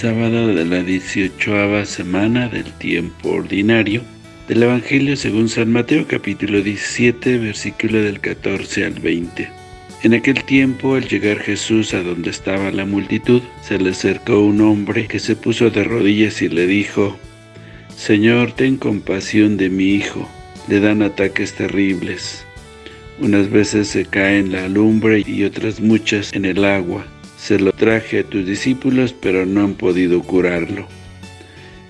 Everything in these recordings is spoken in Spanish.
sábado de la 18 semana del tiempo ordinario del Evangelio según San Mateo capítulo 17 versículo del 14 al 20. En aquel tiempo, al llegar Jesús a donde estaba la multitud, se le acercó un hombre que se puso de rodillas y le dijo, Señor, ten compasión de mi hijo, le dan ataques terribles. Unas veces se cae en la lumbre y otras muchas en el agua. Se lo traje a tus discípulos, pero no han podido curarlo.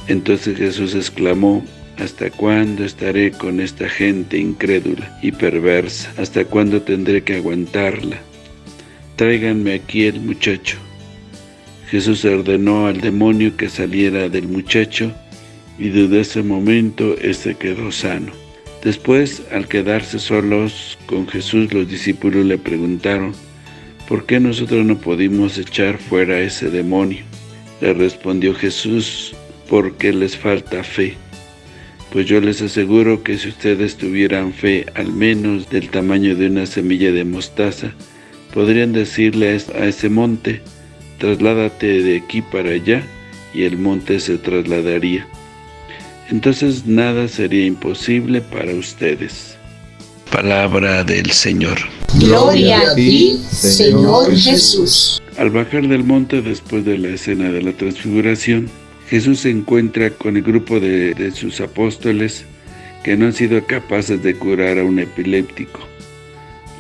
Entonces Jesús exclamó, ¿Hasta cuándo estaré con esta gente incrédula y perversa? ¿Hasta cuándo tendré que aguantarla? Tráiganme aquí el muchacho. Jesús ordenó al demonio que saliera del muchacho, y desde ese momento éste quedó sano. Después, al quedarse solos con Jesús, los discípulos le preguntaron, ¿por qué nosotros no pudimos echar fuera a ese demonio? Le respondió Jesús, porque les falta fe. Pues yo les aseguro que si ustedes tuvieran fe al menos del tamaño de una semilla de mostaza, podrían decirle a ese monte, trasládate de aquí para allá, y el monte se trasladaría entonces nada sería imposible para ustedes. Palabra del Señor. Gloria a ti, Señor Jesús. Al bajar del monte después de la escena de la transfiguración, Jesús se encuentra con el grupo de, de sus apóstoles que no han sido capaces de curar a un epiléptico.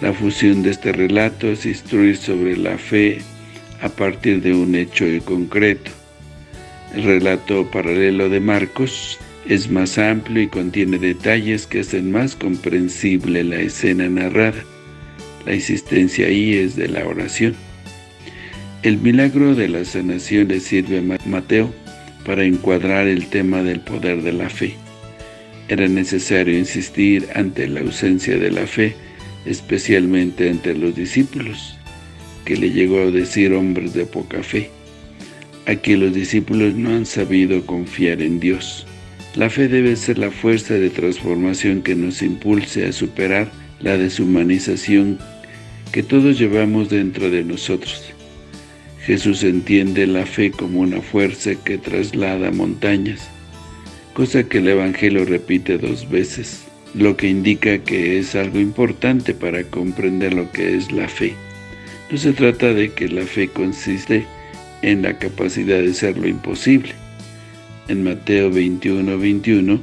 La fusión de este relato es instruir sobre la fe a partir de un hecho concreto. El relato paralelo de Marcos es más amplio y contiene detalles que hacen más comprensible la escena narrada. La insistencia ahí es de la oración. El milagro de la sanación le sirve a Mateo para encuadrar el tema del poder de la fe. Era necesario insistir ante la ausencia de la fe, especialmente entre los discípulos, que le llegó a decir hombres de poca fe. Aquí los discípulos no han sabido confiar en Dios. La fe debe ser la fuerza de transformación que nos impulse a superar la deshumanización que todos llevamos dentro de nosotros. Jesús entiende la fe como una fuerza que traslada montañas, cosa que el Evangelio repite dos veces, lo que indica que es algo importante para comprender lo que es la fe. No se trata de que la fe consiste en la capacidad de ser lo imposible, en Mateo 21, 21,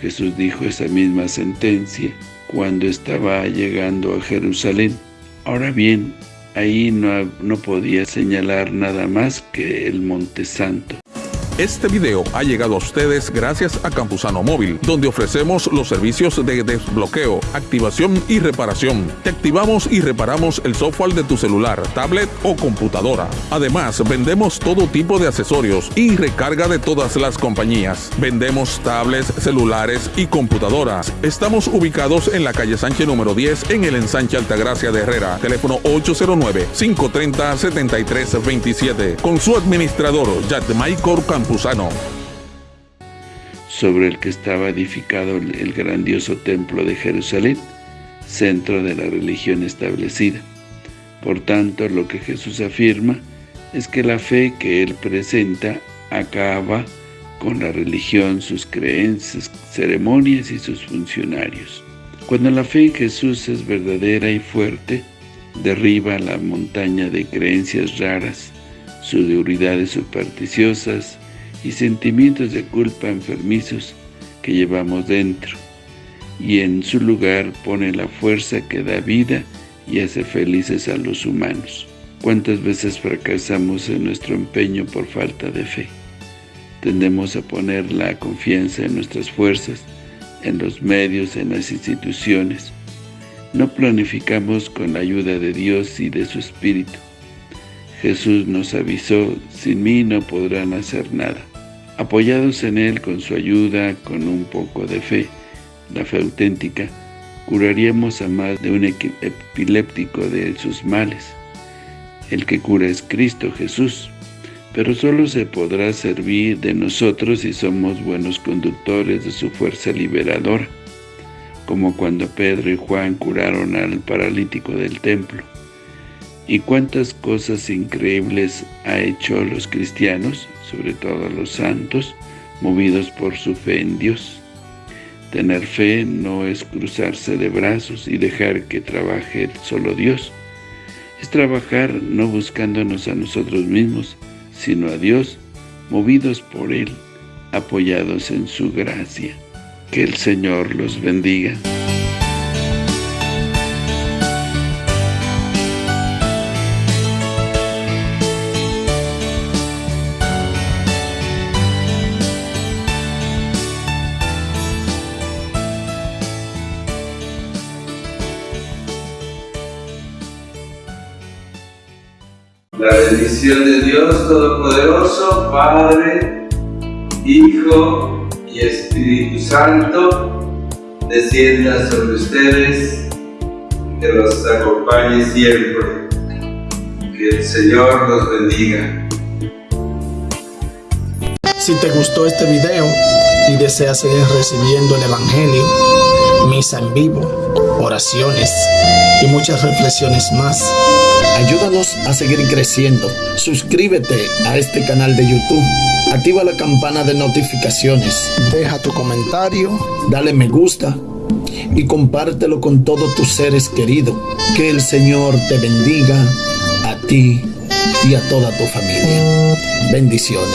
Jesús dijo esa misma sentencia cuando estaba llegando a Jerusalén. Ahora bien, ahí no, no podía señalar nada más que el Monte Santo. Este video ha llegado a ustedes gracias a Campusano Móvil, donde ofrecemos los servicios de desbloqueo, activación y reparación. Te activamos y reparamos el software de tu celular, tablet o computadora. Además, vendemos todo tipo de accesorios y recarga de todas las compañías. Vendemos tablets, celulares y computadoras. Estamos ubicados en la calle Sánchez número 10 en el ensanche Altagracia de Herrera. Teléfono 809-530-7327. Con su administrador, Michael Sobre el que estaba edificado el grandioso templo de Jerusalén, centro de la religión establecida. Por tanto, lo que Jesús afirma es que la fe que Él presenta acaba con la religión, sus creencias, ceremonias y sus funcionarios. Cuando la fe en Jesús es verdadera y fuerte, derriba la montaña de creencias raras, seguridades supersticiosas, y sentimientos de culpa enfermizos que llevamos dentro, y en su lugar pone la fuerza que da vida y hace felices a los humanos. ¿Cuántas veces fracasamos en nuestro empeño por falta de fe? Tendemos a poner la confianza en nuestras fuerzas, en los medios, en las instituciones. No planificamos con la ayuda de Dios y de su Espíritu. Jesús nos avisó, sin mí no podrán hacer nada. Apoyados en Él con su ayuda, con un poco de fe, la fe auténtica, curaríamos a más de un epiléptico de sus males. El que cura es Cristo Jesús, pero solo se podrá servir de nosotros si somos buenos conductores de su fuerza liberadora, como cuando Pedro y Juan curaron al paralítico del templo. ¿Y cuántas cosas increíbles ha hecho los cristianos, sobre todo los santos, movidos por su fe en Dios? Tener fe no es cruzarse de brazos y dejar que trabaje solo Dios. Es trabajar no buscándonos a nosotros mismos, sino a Dios, movidos por Él, apoyados en su gracia. Que el Señor los bendiga. La bendición de Dios Todopoderoso, Padre, Hijo y Espíritu Santo, descienda sobre ustedes, que los acompañe siempre. Que el Señor los bendiga. Si te gustó este video y deseas seguir recibiendo el Evangelio, misa en vivo, oraciones y muchas reflexiones más, Ayúdanos a seguir creciendo. Suscríbete a este canal de YouTube. Activa la campana de notificaciones. Deja tu comentario. Dale me gusta. Y compártelo con todos tus seres queridos. Que el Señor te bendiga a ti y a toda tu familia. Bendiciones.